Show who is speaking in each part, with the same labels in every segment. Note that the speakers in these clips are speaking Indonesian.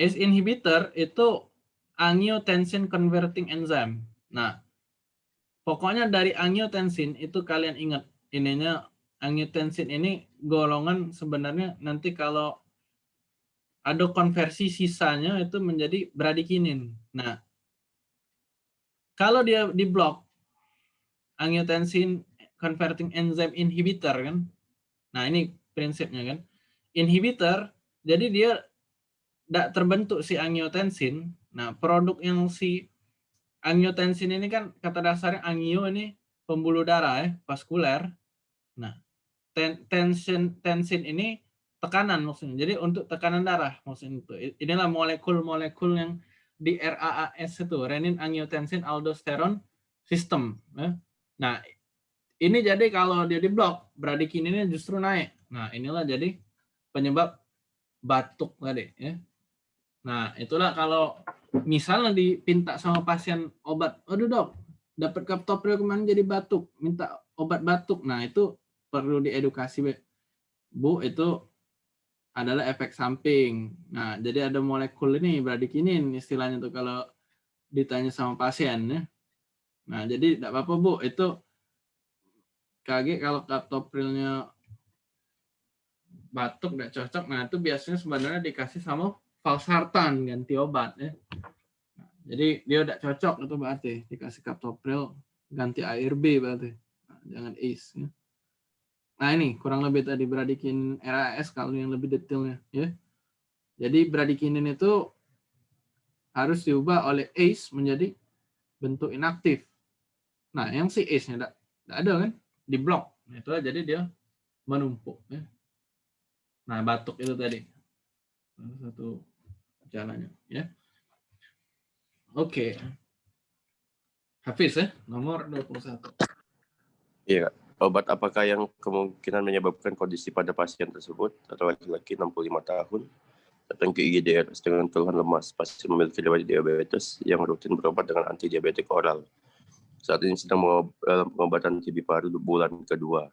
Speaker 1: ACE inhibitor itu angiotensin converting enzyme. Nah, pokoknya dari angiotensin itu kalian ingat ininya angiotensin ini golongan sebenarnya nanti kalau ada konversi sisanya itu menjadi bradikinin. Nah, kalau dia di blok angiotensin converting enzyme inhibitor kan. Nah, ini prinsipnya kan. Inhibitor jadi dia tidak terbentuk si angiotensin. Nah, produk yang si angiotensin ini kan kata dasarnya angio ini pembuluh darah ya, vaskuler. Nah, ten, tension tensin ini tekanan maksudnya. Jadi untuk tekanan darah maksudnya itu. Inilah molekul-molekul yang di RAAS itu, renin angiotensin aldosteron system. Ya. Nah, ini jadi kalau dia diblok, bradikininnya justru naik. Nah, inilah jadi penyebab batuk tadi. Ya. Nah, itulah kalau misalnya dipinta sama pasien obat, aduh dok, dapat kaptopril kemarin jadi batuk, minta obat batuk. Nah, itu perlu diedukasi, Bu, itu adalah efek samping. Nah, jadi ada molekul ini bradikinin istilahnya tuh kalau ditanya sama pasien ya. Nah, jadi tidak apa-apa Bu, itu KG kalau kaptoprilnya batuk tidak cocok, nah itu biasanya sebenarnya dikasih sama valsartan ganti obat ya. Nah, jadi dia tidak cocok itu berarti dikasih kaptopril ganti ARB berarti. Nah, jangan ACE ya. Nah ini kurang lebih tadi bradikin RAS kalau yang lebih detailnya ya. Jadi bradikinin itu harus diubah oleh ACE menjadi bentuk inaktif. Nah yang si ACE-nya tidak ada kan di blok. Nah, itulah jadi dia menumpuk ya. Nah batuk itu tadi satu jalannya ya. Oke. Hafiz ya, nomor 21.
Speaker 2: Iya, obat apakah yang kemungkinan menyebabkan kondisi pada pasien tersebut atau laki-laki 65 tahun datang ke IGD dengan keluhan lemas pasien memiliki riwayat diabetes yang rutin berobat dengan anti diabetik oral. Saat ini sedang pengobatan TB paru bulan kedua.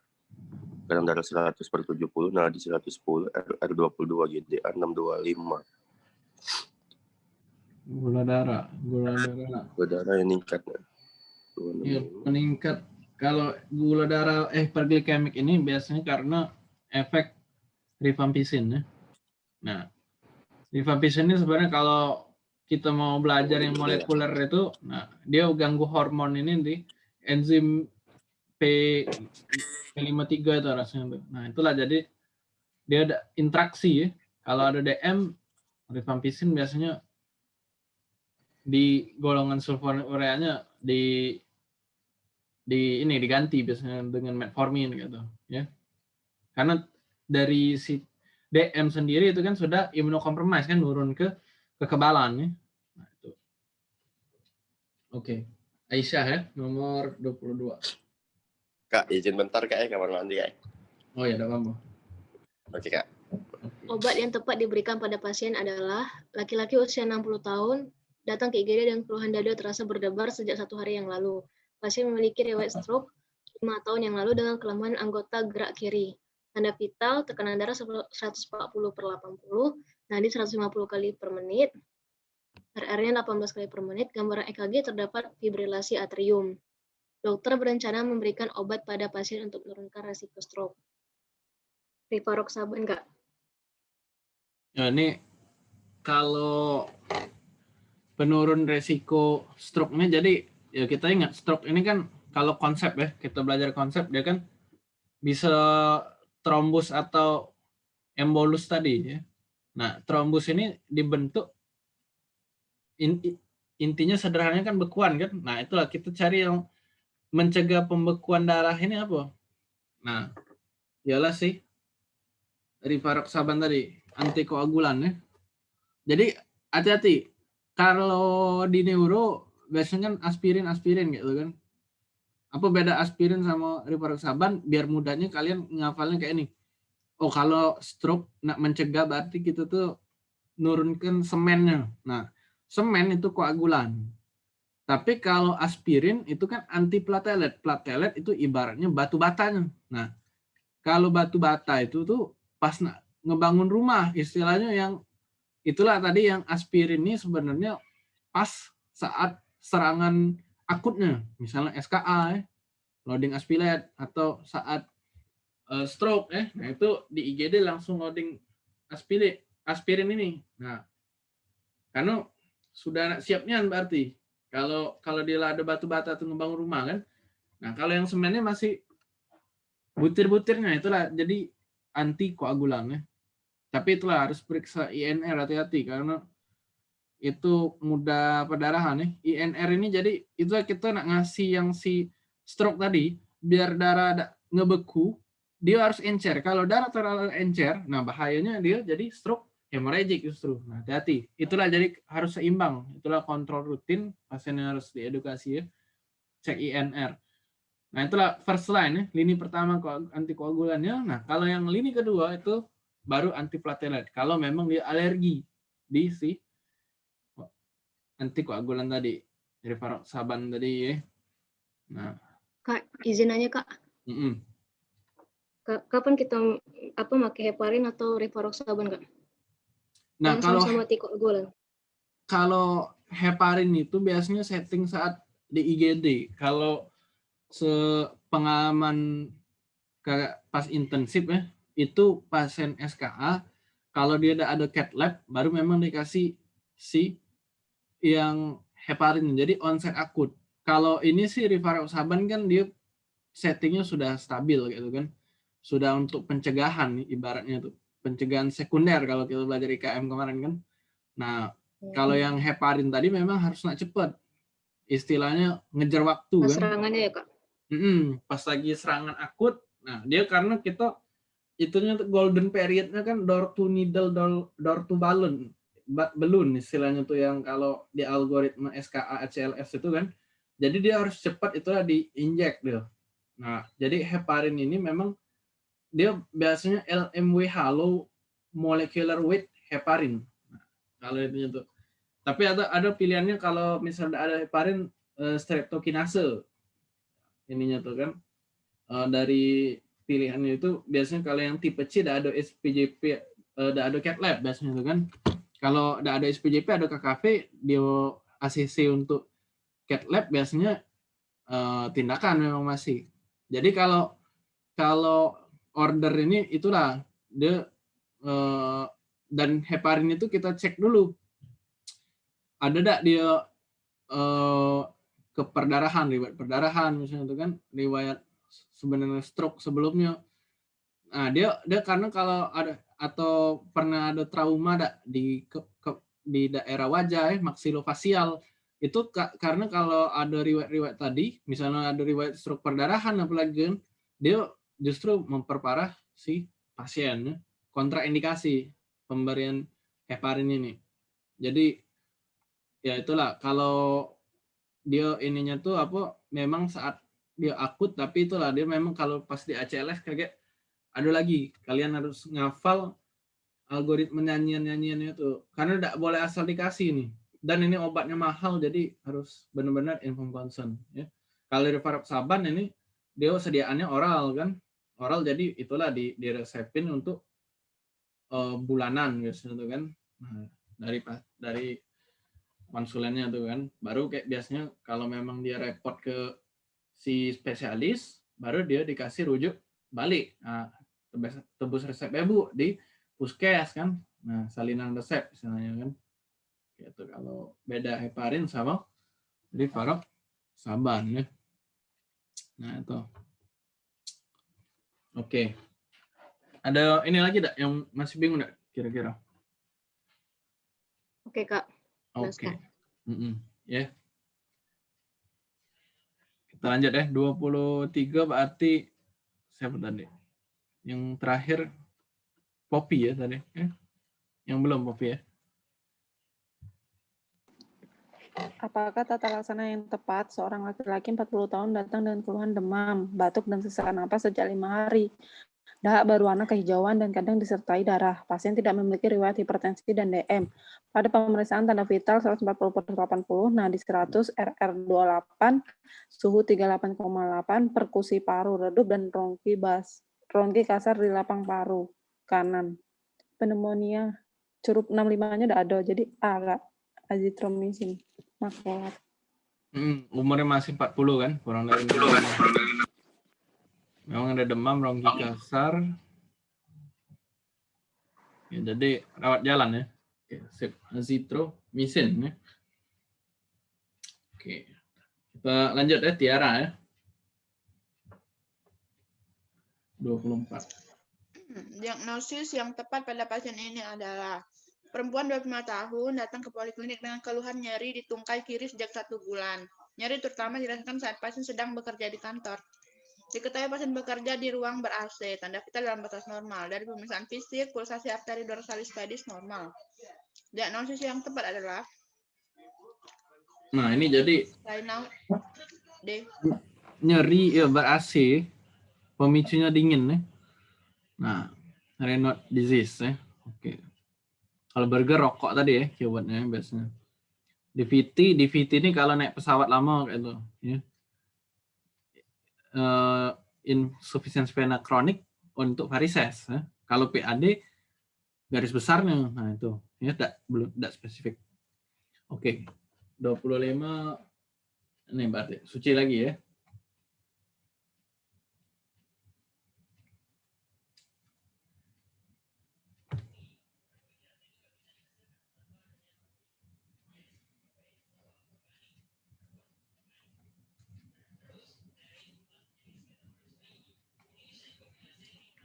Speaker 2: Kadang darah 100 per 70, nadi 110, R22, GDA 625
Speaker 1: gula darah gula darah.
Speaker 2: Gula darah yang meningkat
Speaker 1: ya, meningkat. Kalau gula darah eh perglikemik ini biasanya karena efek rifampicin ya. Nah rifampicin ini sebenarnya kalau kita mau belajar yang molekuler itu nah dia ganggu hormon ini di enzim P P53 itu rasanya nah itulah jadi dia ada interaksi ya. Kalau ada DM rifampicin biasanya di golongan sulfonureanya di di ini diganti biasanya dengan metformin gitu ya. Karena dari si DM sendiri itu kan sudah imunokompromis kan turun ke kekebalan ya. Nah, itu. Oke. Okay. Aisyah ya nomor 22
Speaker 2: Kak izin bentar kak ya kamar mandi kak?
Speaker 1: Oh ya tidak apa-apa.
Speaker 2: Oke kak
Speaker 3: Obat yang tepat diberikan pada pasien adalah laki-laki usia 60 tahun datang ke IGD dan keluhan dada terasa berdebar sejak satu hari yang lalu. Pasien memiliki riwayat stroke lima tahun yang lalu dengan kelemahan anggota gerak kiri. Tanda vital, tekanan darah 140 per 80, nadi 150 kali per menit, RR-nya 18 kali per menit, gambaran EKG terdapat fibrilasi atrium. Dokter berencana memberikan obat pada pasien untuk menurunkan resiko stroke. Rivaroxaban enggak?
Speaker 1: Ya, ini kalau penurun resiko stroke-nya. Jadi ya kita ingat stroke ini kan kalau konsep ya, kita belajar konsep dia kan bisa trombus atau embolus tadi ya. Nah, trombus ini dibentuk intinya sederhananya kan bekuan kan. Nah, itulah kita cari yang mencegah pembekuan darah ini apa? Nah, ialah sih rivaroxaban tadi, antikoagulan ya. Jadi hati-hati, kalau di neuro biasanya kan aspirin aspirin gitu kan. Apa beda aspirin sama rivaroxaban? Biar mudahnya kalian ngafalnya kayak ini. Oh kalau stroke nak mencegah berarti kita tuh nurunkan semennya. Nah semen itu koagulan. Tapi kalau aspirin itu kan anti platelet platelet itu ibaratnya batu batanya. Nah kalau batu bata itu tuh pas nak ngebangun rumah istilahnya yang itulah tadi yang aspirin ini sebenarnya pas saat serangan akutnya, misalnya SKA, eh, loading aspirate atau saat uh, stroke, eh, nah itu di IGD langsung loading aspirin, aspirin ini. Nah, karena sudah siapnya berarti kalau kalau dia ada batu bata atau ngebangun rumah kan. Nah, kalau yang semennya masih butir-butirnya itulah jadi anti koagulan ya. Tapi itulah harus periksa INR hati-hati karena itu mudah perdarahan ya. INR ini jadi itu kita nak ngasih yang si stroke tadi biar darah ada ngebeku dia harus encer. Kalau darah terlalu encer, nah bahayanya dia jadi stroke hemorrhagic justru. Nah, hati-hati. Itulah jadi harus seimbang. Itulah kontrol rutin pasiennya harus diedukasi ya. Cek INR. Nah, itulah first line ya, lini pertama antikoagulannya. Nah, kalau yang lini kedua itu baru antiplatelet. Kalau memang dia alergi di si antikoagulan tadi, dari saban tadi ya. Nah,
Speaker 3: Kak, izin aja Kak.
Speaker 1: Mm -mm.
Speaker 3: Kapan kita apa pakai heparin atau rivaroxaban Kak?
Speaker 1: Nah,
Speaker 3: Yang
Speaker 1: kalau
Speaker 3: sama antikoagulan.
Speaker 1: kalau heparin itu biasanya setting saat di IGD. Kalau sepengalaman kayak pas intensif ya, itu pasien SKA kalau dia ada ada cat lab baru memang dikasih si yang heparin jadi onset akut. Kalau ini sih rivaroxaban kan dia settingnya sudah stabil gitu kan. Sudah untuk pencegahan ibaratnya tuh. Pencegahan sekunder kalau kita belajar IKM kemarin kan. Nah, kalau yang heparin tadi memang harus nak cepat. Istilahnya ngejar waktu
Speaker 3: Pas
Speaker 1: kan.
Speaker 3: serangannya ya Kak.
Speaker 1: Mm-mm, pas lagi serangan akut, nah dia karena kita itunya golden periodnya kan door to needle, door, door to balloon, ba- balloon istilahnya tuh yang kalau di algoritma SKA ACLS itu kan, jadi dia harus cepat itulah diinjek dia. Nah, jadi heparin ini memang dia biasanya LMWH low molecular weight heparin. Nah, kalau itu tuh. Tapi ada ada pilihannya kalau misalnya ada heparin eh, streptokinase ininya tuh kan Eh, dari pilihannya itu biasanya kalau yang tipe C ada ada SPJP ada ada cat lab biasanya tuh kan. Kalau ada ada SPJP ada KKV dia ACC untuk cat lab biasanya eh, tindakan memang masih. Jadi kalau kalau order ini itulah dia eh, dan heparin itu kita cek dulu. Ada enggak dia eh, ke perdarahan riwayat perdarahan misalnya itu kan riwayat sebenarnya stroke sebelumnya nah dia dia karena kalau ada atau pernah ada trauma ada di ke, ke- di daerah wajah ya, maksilofasial itu ka- karena kalau ada riwayat-riwayat tadi misalnya ada riwayat stroke perdarahan apalagi kan, dia justru memperparah si pasien ya. kontraindikasi pemberian heparin ini jadi ya itulah kalau dia ininya tuh apa memang saat dia akut tapi itulah dia memang kalau pas di ACLS kayak ada lagi kalian harus ngafal algoritma nyanyian-nyanyiannya itu. Karena tidak boleh asal dikasih nih dan ini obatnya mahal jadi harus benar-benar inform consent ya. Kalau rivaroxaban ini dia sediaannya oral kan. Oral jadi itulah di diresepin untuk eh, bulanan biasanya tuh kan. Nah, dari dari konsulennya tuh kan. Baru kayak biasanya kalau memang dia repot ke si spesialis baru dia dikasih rujuk balik nah, tebus, tebus resep ibu di puskes kan nah salinan resep misalnya kan gitu kalau beda heparin sama rivarok saban ya nah itu oke ada ini lagi tak yang masih bingung tak kira-kira
Speaker 3: Oke Kak.
Speaker 1: Oke.
Speaker 3: Jelaskan.
Speaker 1: Mm-mm. Ya. Kita lanjut ya. 23 berarti siapa tadi? Yang terakhir Poppy ya tadi. Eh? Yang belum Poppy ya.
Speaker 4: Apakah tata laksana yang tepat seorang laki-laki 40 tahun datang dengan keluhan demam, batuk, dan sesak napas sejak lima hari? Dahak berwarna kehijauan dan kadang disertai darah. Pasien tidak memiliki riwayat hipertensi dan DM. Pada pemeriksaan tanda vital 140 per 80, nadi 100, RR28, suhu 38,8, perkusi paru redup dan ronki bas, ronki kasar di lapang paru kanan. Pneumonia curup 65-nya udah ada. Jadi A, Kak. Azitromisin. Makrolat.
Speaker 1: Hmm, umurnya masih 40 kan, kurang dari 40. Memang ada demam, ronggi kasar. Ya, jadi rawat jalan ya. Oke, sip. Azitromisin ya. Oke. Kita lanjut ya, Tiara ya. 24.
Speaker 5: Hmm, Diagnosis yang tepat pada pasien ini adalah perempuan 25 tahun datang ke poliklinik dengan keluhan nyeri di tungkai kiri sejak satu bulan. Nyeri terutama dirasakan saat pasien sedang bekerja di kantor. Diketahui pasien bekerja di ruang ber-AC, tanda vital dalam batas normal. Dari pemeriksaan fisik, pulsasi arteri dorsalis pedis normal. Diagnosis yang tepat adalah
Speaker 1: Nah, ini jadi
Speaker 5: D.
Speaker 1: nyeri ya ber-AC, pemicunya dingin ya. Nah, Raynaud disease ya. Oke. Kalau burger rokok tadi ya keywordnya biasanya. DVT, DVT ini kalau naik pesawat lama kayak itu ya. Eh, insufficiency vena kronik untuk varises ya. Kalau PAD garis besarnya nah itu ya tidak belum tidak spesifik. Oke. 25 ini berarti suci lagi ya.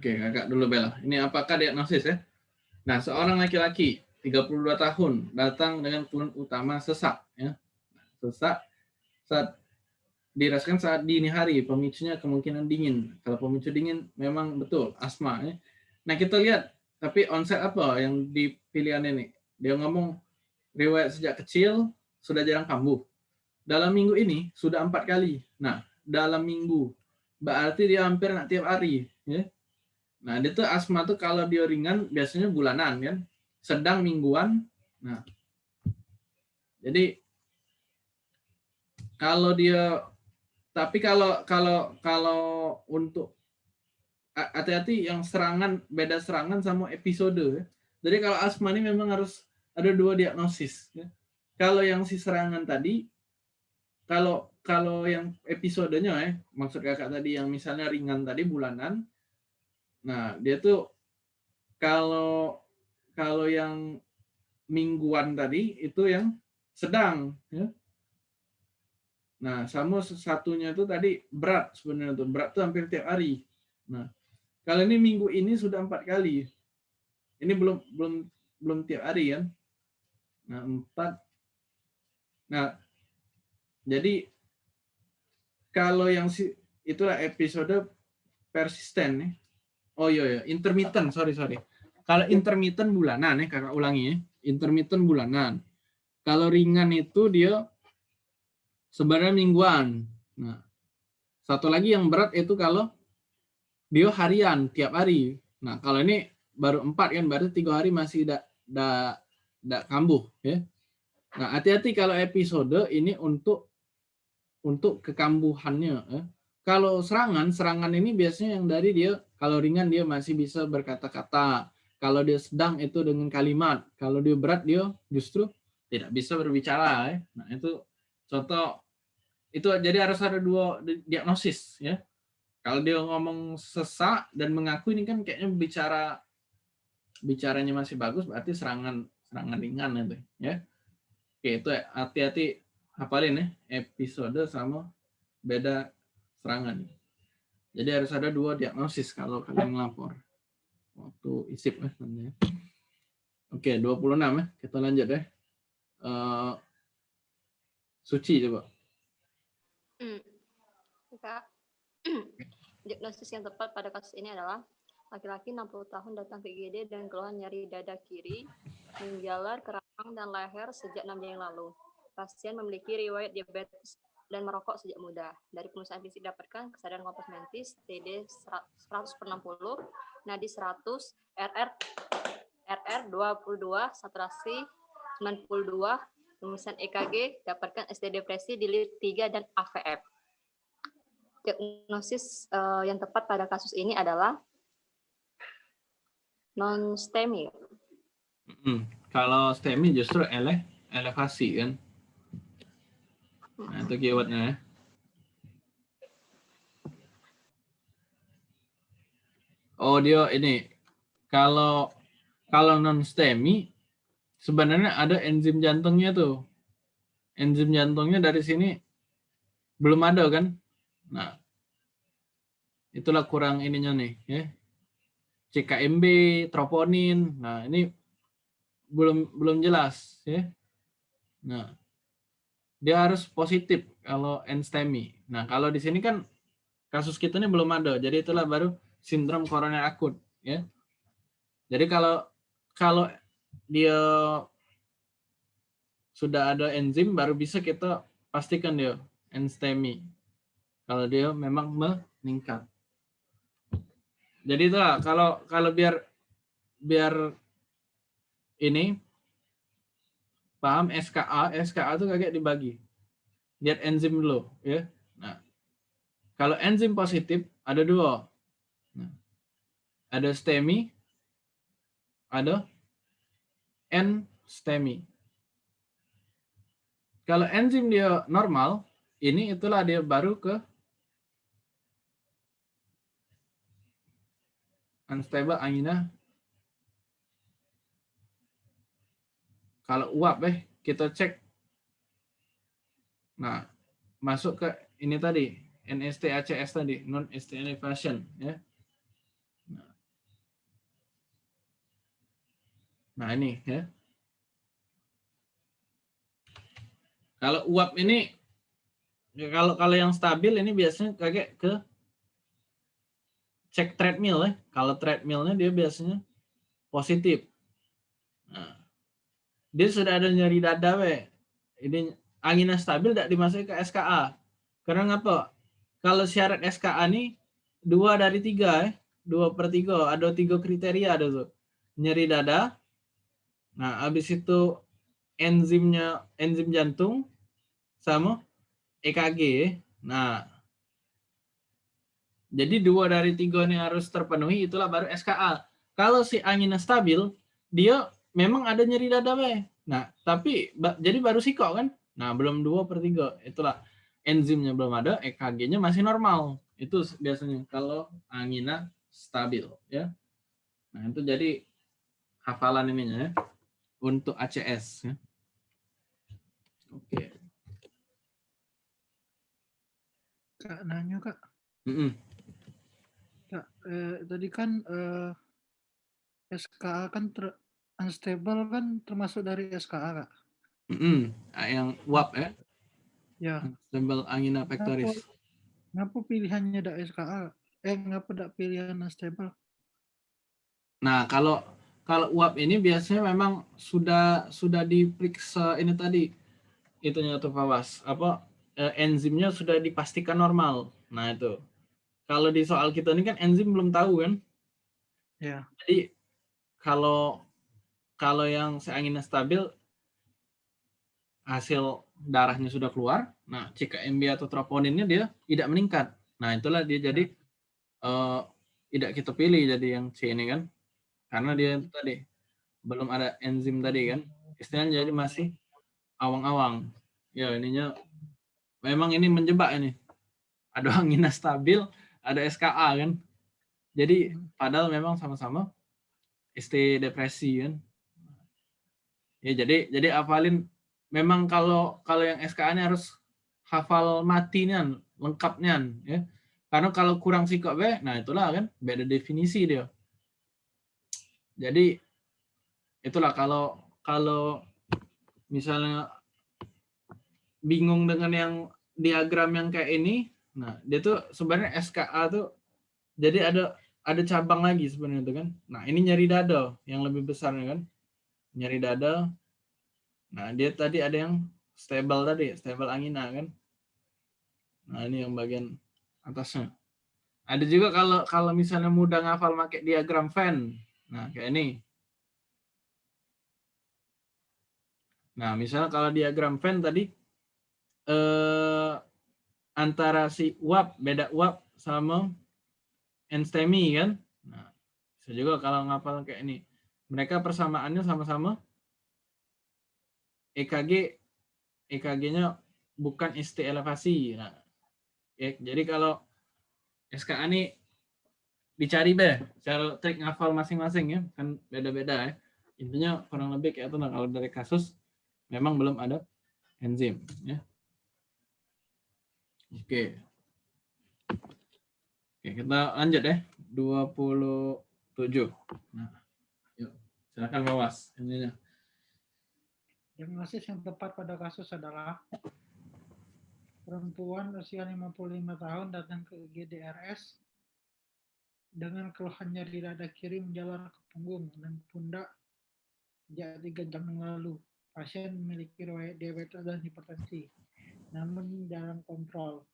Speaker 1: Oke, kakak dulu Bella. Ini apakah diagnosis ya? Nah, seorang laki-laki 32 tahun datang dengan keluhan utama sesak ya. Sesak saat dirasakan saat dini hari, pemicunya kemungkinan dingin. Kalau pemicu dingin memang betul asma ya. Nah, kita lihat tapi onset apa yang di ini? Dia ngomong riwayat sejak kecil sudah jarang kambuh. Dalam minggu ini sudah empat kali. Nah, dalam minggu berarti dia hampir nak tiap hari ya. Nah, dia tuh asma tuh kalau dia ringan biasanya bulanan kan, sedang mingguan. Nah, jadi kalau dia tapi kalau kalau kalau untuk hati-hati yang serangan beda serangan sama episode ya. Jadi kalau asma ini memang harus ada dua diagnosis ya. Kalau yang si serangan tadi kalau kalau yang episodenya ya, maksud kakak tadi yang misalnya ringan tadi bulanan, Nah, dia tuh kalau kalau yang mingguan tadi itu yang sedang ya. Nah, sama satunya itu tadi berat sebenarnya tuh. Berat tuh hampir tiap hari. Nah, kalau ini minggu ini sudah empat kali. Ini belum belum belum tiap hari kan. Nah, empat. Nah, jadi kalau yang itulah episode persisten nih. Oh iya ya, intermittent, sorry sorry. Kalau intermittent bulanan ya, kakak ulangi ya. Intermittent bulanan. Kalau ringan itu dia sebenarnya mingguan. Nah, satu lagi yang berat itu kalau dia harian tiap hari. Nah, kalau ini baru empat kan, berarti tiga hari masih tidak tidak tidak kambuh ya. Nah, hati-hati kalau episode ini untuk untuk kekambuhannya. Ya. Kalau serangan, serangan ini biasanya yang dari dia kalau ringan dia masih bisa berkata-kata. Kalau dia sedang itu dengan kalimat. Kalau dia berat dia justru tidak bisa berbicara. Ya. Nah itu contoh itu jadi harus ada dua diagnosis ya. Kalau dia ngomong sesak dan mengaku ini kan kayaknya bicara bicaranya masih bagus berarti serangan serangan ringan itu ya. Oke itu hati-hati hafalin ya episode sama beda serangan. Jadi harus ada dua diagnosis kalau kalian ngelapor. Waktu isip ya. Oke, 26 ya. Kita lanjut ya. Uh, Suci coba.
Speaker 6: Hmm. Diagnosis yang tepat pada kasus ini adalah laki-laki 60 tahun datang ke IGD dan keluhan nyeri dada kiri, menjalar kerangkang dan leher sejak 6 jam yang lalu. Pasien memiliki riwayat diabetes dan merokok sejak muda. Dari pemeriksaan fisik dapatkan kesadaran kompos mentis, TD 100 per 60, nadi 100, RR RR 22, saturasi 92, pemeriksaan EKG dapatkan SD depresi di lir 3 dan AVF. Diagnosis uh, yang tepat pada kasus ini adalah non-STEMI.
Speaker 1: Mm. Kalau STEMI justru ele elevasi kan. Nah, itu keywordnya ya. Oh dia ini kalau kalau non STEMI sebenarnya ada enzim jantungnya tuh. Enzim jantungnya dari sini belum ada kan? Nah, itulah kurang ininya nih ya. CKMB, troponin. Nah, ini belum belum jelas ya. Nah, dia harus positif kalau enstemi. Nah, kalau di sini kan kasus kita ini belum ada. Jadi itulah baru sindrom koroner akut ya. Jadi kalau kalau dia sudah ada enzim baru bisa kita pastikan dia enstemi. Kalau dia memang meningkat. Jadi itulah kalau kalau biar biar ini paham SKA, SKA itu kayak dibagi. Lihat enzim dulu ya. Nah, kalau enzim positif ada dua. Nah, ada STEMI, ada N-STEMI. Kalau enzim dia normal, ini itulah dia baru ke unstable angina. Kalau uap eh kita cek. Nah, masuk ke ini tadi, NST ACS tadi, non elevation ya. Nah. nah, ini ya. Kalau uap ini ya kalau kalau yang stabil ini biasanya kayak ke cek treadmill ya. Kalau treadmillnya dia biasanya positif. Nah, dia sudah ada nyeri dada we. Ini anginnya stabil tidak dimasuki ke SKA. Karena ngapa? Kalau syarat SKA nih dua dari tiga ya. Dua per tiga. Ada tiga kriteria ada tuh. Nyeri dada. Nah, habis itu enzimnya enzim jantung sama EKG. Nah, jadi dua dari tiga ini harus terpenuhi, itulah baru SKA. Kalau si anginnya stabil, dia memang ada nyeri dada be. Nah, tapi jadi baru sikok kan? Nah, belum dua per tiga. Itulah enzimnya belum ada, EKG-nya masih normal. Itu biasanya kalau angina stabil ya. Nah, itu jadi hafalan ininya ya untuk ACS ya. Oke.
Speaker 7: Kak nanya kak.
Speaker 1: Mm -mm.
Speaker 7: Kak, eh, tadi kan eh, SKA kan ter, unstable kan termasuk dari SKA kak.
Speaker 1: Mm -mm. Yang uap ya.
Speaker 7: Ya.
Speaker 1: Unstable angina pectoris.
Speaker 7: Kenapa, kenapa pilihannya ada SKA? Eh, ngapa ada pilihan unstable?
Speaker 1: Nah, kalau kalau uap ini biasanya memang sudah sudah diperiksa ini tadi itunya tuh Fawas apa eh, enzimnya sudah dipastikan normal. Nah itu. Kalau di soal kita ini kan enzim belum tahu kan.
Speaker 7: Ya.
Speaker 1: Jadi kalau kalau yang seanginnya stabil hasil darahnya sudah keluar, nah CKMB atau troponinnya dia tidak meningkat. Nah itulah dia jadi uh, tidak kita pilih jadi yang C ini kan, karena dia tadi belum ada enzim tadi kan, istilahnya jadi masih awang-awang. Ya ininya memang ini menjebak ini. Ada angina stabil, ada SKA kan. Jadi padahal memang sama-sama ST depresi kan. Ya jadi jadi hafalin memang kalau kalau yang SKA ini harus hafal matinya lengkapnya ya. Karena kalau kurang sikap be, nah itulah kan beda definisi dia. Jadi itulah kalau kalau misalnya bingung dengan yang diagram yang kayak ini, nah dia tuh sebenarnya SKA tuh jadi ada ada cabang lagi sebenarnya itu kan. Nah ini nyeri dada yang lebih besar kan, nyeri dada. Nah dia tadi ada yang stable tadi, stable angina kan. Nah ini yang bagian atasnya. Ada juga kalau kalau misalnya mudah ngafal pakai diagram Venn. Nah kayak ini. Nah misalnya kalau diagram Venn tadi eh, antara si uap beda uap sama enstemi kan nah bisa juga kalau ngapal kayak ini mereka persamaannya sama-sama. EKG EKG-nya bukan ST elevasi. Nah, ya, jadi kalau SKA ini dicari be cara trik ngafal masing-masing ya kan beda-beda ya. Intinya kurang lebih kayak itu nah kalau dari kasus memang belum ada enzim ya. Oke. Oke kita lanjut ya. 27 nah silakan bawas ininya
Speaker 7: Diagnosis yang tepat pada kasus adalah perempuan usia 55 tahun datang ke IGDRS dengan keluhan nyeri dada kiri menjalar ke punggung dan pundak sejak tiga jam yang lalu. Pasien memiliki riwayat diabetes dan hipertensi, namun dalam kontrol.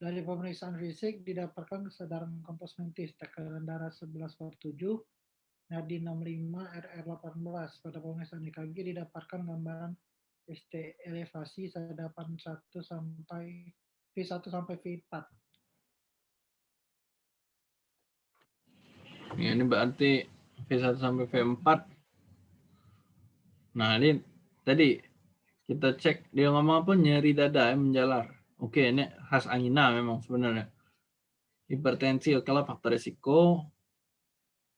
Speaker 7: Dari pemeriksaan fisik didapatkan kesadaran komposmentis, tekanan darah 11 per 7, nadi 65, RR 18. Pada pemeriksaan EKG didapatkan gambaran ST elevasi sadapan 1 sampai V1 sampai V4.
Speaker 1: Ya, ini berarti V1 sampai V4. Nah, ini tadi kita cek dia ngomong apa nyeri dada ya, menjalar. Oke, ini khas angina memang sebenarnya. Hipertensi kalau faktor risiko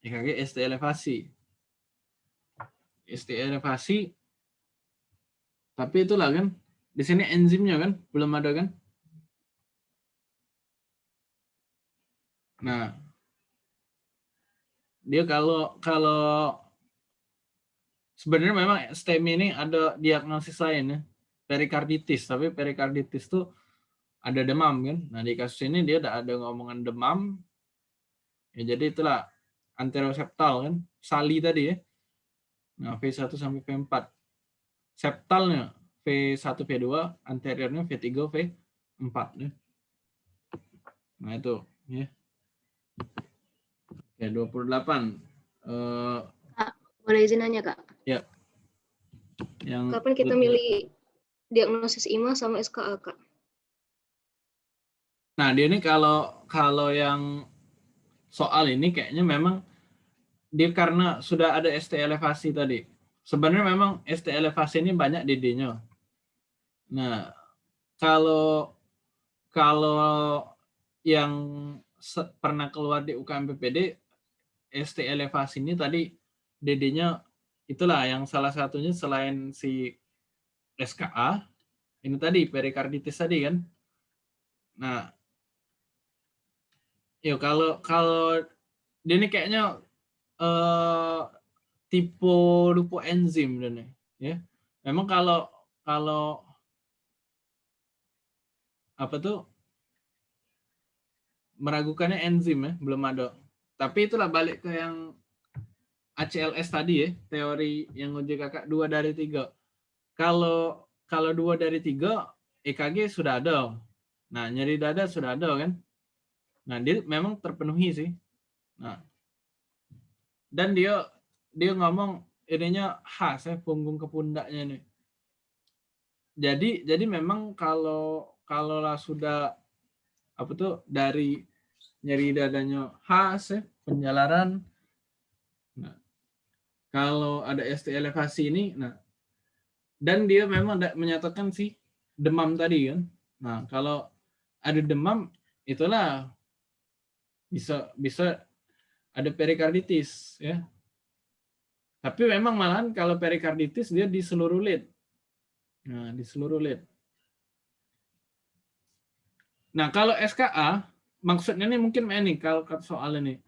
Speaker 1: EKG ST elevasi. ST elevasi tapi itulah kan di sini enzimnya kan belum ada kan? Nah, dia kalau kalau sebenarnya memang STEMI ini ada diagnosis lain ya, perikarditis, tapi perikarditis tuh ada demam kan. Nah, di kasus ini dia tidak ada ngomongan demam. Ya, jadi itulah anteroseptal kan, sali tadi ya. Nah, V1 sampai V4. Septalnya V1, V2, anteriornya V3, V4 ya. Nah, itu ya. Oke, 28. Eh
Speaker 3: Kak, boleh izin nanya, Kak?
Speaker 1: ya. Yang
Speaker 3: Kapan kita milih diagnosis IMA sama SKA, Kak?
Speaker 1: Nah, dia ini kalau kalau yang soal ini kayaknya memang dia karena sudah ada ST elevasi tadi. Sebenarnya memang ST elevasi ini banyak di D-nya. Nah, kalau kalau yang pernah keluar di UKM PPD ST elevasi ini tadi DD-nya itulah yang salah satunya selain si SKA ini tadi perikarditis tadi kan. Nah, Yo kalau kalau ini kayaknya eh tipe lupa enzim dan ya. Memang kalau kalau apa tuh meragukannya enzim ya, belum ada. Tapi itulah balik ke yang ACLS tadi ya, teori yang uji kakak dua dari tiga. Kalau kalau dua dari tiga, EKG sudah ada. Nah, nyeri dada sudah ada kan? Nah, dia memang terpenuhi sih. Nah, dan dia dia ngomong ininya khas ya punggung ke pundaknya nih. Jadi jadi memang kalau kalau lah sudah apa tuh dari nyeri dadanya khas ya penjalaran. Nah, kalau ada ST elevasi ini, nah dan dia memang menyatakan sih demam tadi kan. Nah, kalau ada demam itulah bisa bisa ada perikarditis ya. Tapi memang malahan kalau perikarditis dia di seluruh lid. Nah, di seluruh lid. Nah, kalau SKA maksudnya ini mungkin ini kalau soal ini.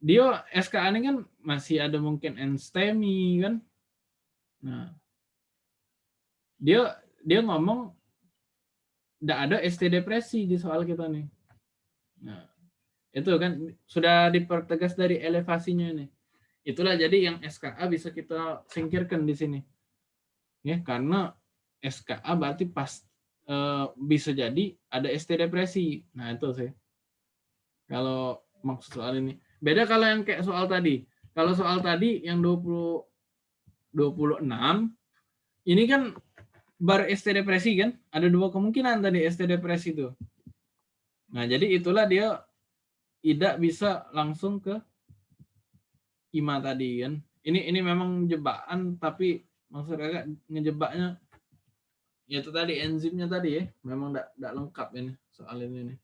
Speaker 1: Dia SKA ini kan masih ada mungkin enstemi kan. Nah, dia dia ngomong tidak ada ST depresi di soal kita nih. Nah, itu kan sudah dipertegas dari elevasinya ini. Itulah jadi yang SKA bisa kita singkirkan di sini. Ya, karena SKA berarti pas eh, bisa jadi ada ST depresi. Nah, itu sih. Kalau maksud soal ini. Beda kalau yang kayak soal tadi. Kalau soal tadi yang 20 26 ini kan bar ST depresi kan? Ada dua kemungkinan tadi ST depresi itu. Nah, jadi itulah dia tidak bisa langsung ke IMA tadi kan. Ini ini memang jebakan tapi maksud kakak ngejebaknya ya itu tadi enzimnya tadi ya memang tidak tidak lengkap ini soal ini nih.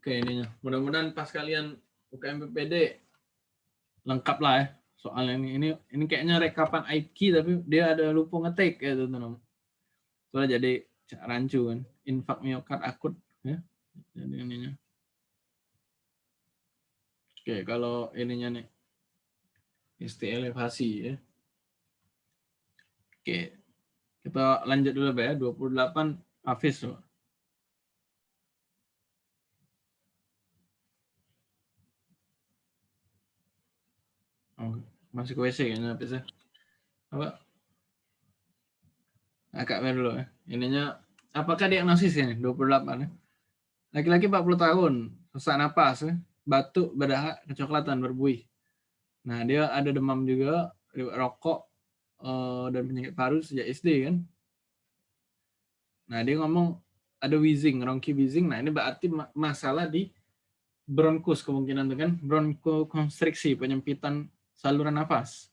Speaker 1: Oke ininya. Mudah-mudahan pas kalian UKM PPD lengkap lah ya soal ini. Ini ini kayaknya rekapan IP tapi dia ada lupa ngetik ya teman-teman. Soalnya jadi rancu kan. Infak miokard akut ya. Jadi ininya. Oke, kalau ininya nih. ST elevasi ya. Oke. Kita lanjut dulu ya. 28 Hafiz loh. Oh, masih ke WC kayaknya ya. Apa? Agak mer dulu ya. Ininya apakah diagnosis ini 28 ya? Laki-laki 40 tahun, sesak napas ya, batuk, berdahak, kecoklatan, berbuih. Nah, dia ada demam juga, rokok eh, dan penyakit paru sejak SD kan. Nah, dia ngomong ada wheezing, ronki wheezing. Nah, ini berarti ma- masalah di bronkus kemungkinan tuh kan, bronkokonstriksi, penyempitan saluran nafas.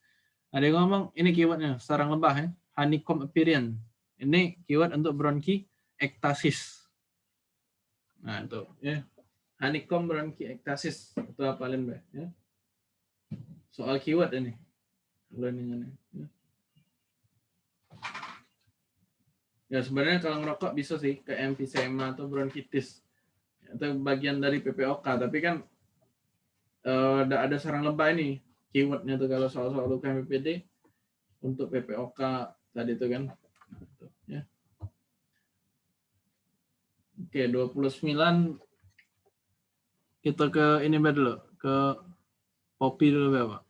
Speaker 1: Nah, dia ngomong ini keywordnya sarang lebah ya, honeycomb appearance. Ini keyword untuk bronki ektasis. Nah, itu ya. Honeycomb bronki ektasis itu apa Mbak ya. Soal keyword ini. Nih. Ya. ya sebenarnya kalau ngerokok bisa sih ke emfisema atau bronkitis atau bagian dari PPOK tapi kan eh, ada sarang lebah ini keywordnya tuh kalau soal-soal UKM PPD untuk PPOK tadi itu kan Nah, ya. Oke, 29 kita ke ini dulu, ke kopi dulu. Pak.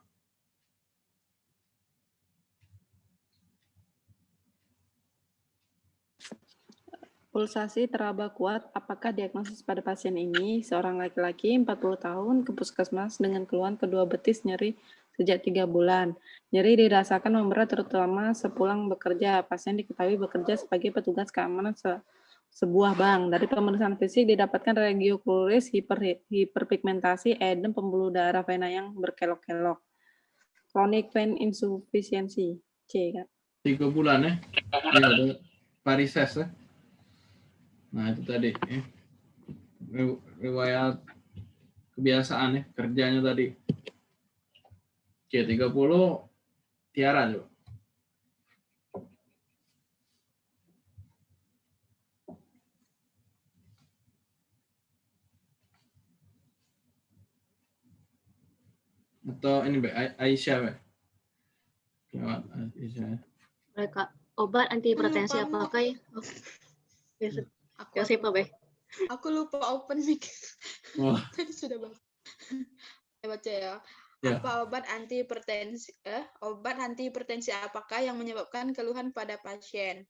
Speaker 4: Pulsasi teraba kuat, apakah diagnosis pada pasien ini seorang laki-laki 40 tahun ke puskesmas dengan keluhan kedua betis nyeri sejak tiga bulan. Nyeri dirasakan memberat terutama sepulang bekerja. Pasien diketahui bekerja sebagai petugas keamanan sebuah bank. Dari pemeriksaan fisik didapatkan regiokuluris, hiper, hiperpigmentasi, edem, pembuluh darah vena yang berkelok-kelok. Chronic vein insufficiency. C kan?
Speaker 1: Tiga bulan ya. Iya, ada varises ya. Nah, itu tadi ya. Riw- Riwayat kebiasaan ya, kerjanya tadi. Oke, 30 Tiara coba. Atau ini Mbak, Ai- Aisyah Mbak. Lewat Aisyah. ya.
Speaker 3: Mereka obat antihipertensi
Speaker 5: lupa, Mbak.
Speaker 3: apakah ya? Oh. Ya,
Speaker 5: Aku,
Speaker 3: ya siapa, Be?
Speaker 5: aku lupa open mic.
Speaker 1: Wah,
Speaker 5: Tadi sudah baca. Saya baca ya.
Speaker 1: Ya.
Speaker 5: Apa obat anti hipertensi eh, obat anti hipertensi apakah yang menyebabkan keluhan pada pasien?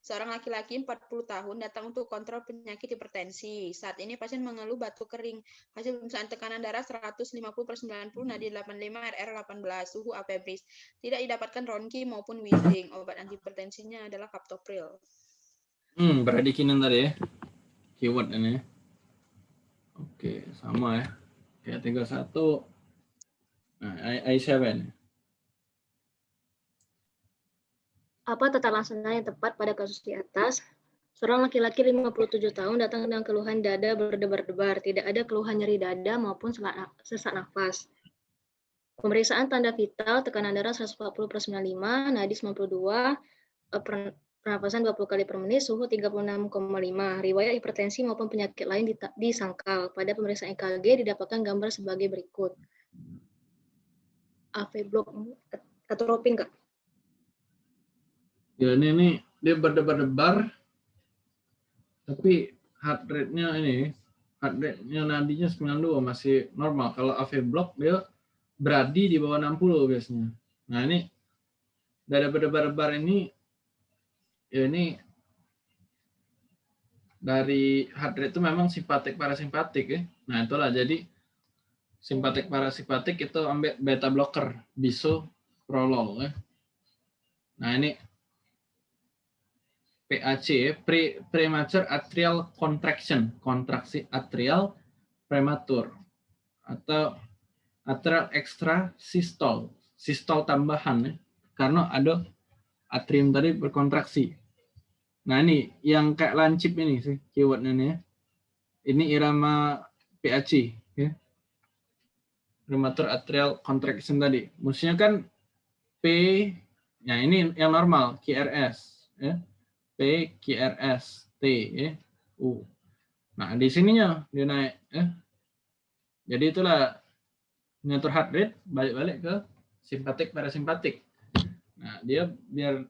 Speaker 5: Seorang laki-laki 40 tahun datang untuk kontrol penyakit hipertensi. Saat ini pasien mengeluh batuk kering. Hasil pemeriksaan tekanan darah 150 per 90, nadi 85, RR 18, suhu apebris. Tidak didapatkan ronki maupun wheezing. Obat antihipertensinya adalah captopril.
Speaker 1: Hmm, berarti kinan tadi ya. Keyword ini. Oke, sama ya. Ya, tinggal satu. Nah, I, I7.
Speaker 3: Apa tata laksana yang tepat pada kasus di atas? Seorang laki-laki 57 tahun datang dengan keluhan dada berdebar-debar. Tidak ada keluhan nyeri dada maupun sesak nafas. Pemeriksaan tanda vital, tekanan darah 140 per 95, nadi 92, eh, per- pernapasan 20 kali per menit, suhu 36,5. Riwayat hipertensi maupun penyakit lain disangkal. Pada pemeriksaan EKG didapatkan gambar sebagai berikut. AV block atropin Kak?
Speaker 1: Ya ini nih dia berdebar-debar tapi heart rate-nya ini heart rate-nya nadinya 92 masih normal. Kalau AV block dia beradi di bawah 60 biasanya. Nah, ini dada berdebar-debar ini ya ini dari heart rate itu memang simpatik parasimpatik ya. Nah, itulah jadi simpatik parasimpatik itu ambil beta blocker bisoprolol ya. Nah, ini PAC ya, pre premature atrial contraction, kontraksi atrial prematur atau atrial extra sistol, sistol tambahan ya, karena ada atrium tadi berkontraksi. Nah ini yang kayak lancip ini sih keywordnya nih ya. Ini irama PAC ya. Premature atrial contraction tadi. Maksudnya kan P, ya ini yang normal QRS ya. P QRS T ya. U. Nah di sininya dia naik ya. Jadi itulah ngatur heart rate balik-balik ke simpatik parasimpatik. Nah, dia biar